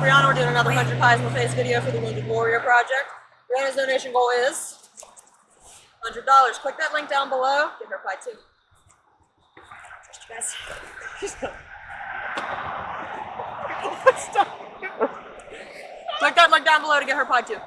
Brianna, we're doing another 100 pies in the face video for the Wounded Warrior Project. Brianna's donation goal is $100. Click that link down below. Get her pie too. Trust you guys. Click that link down below to get her pie too.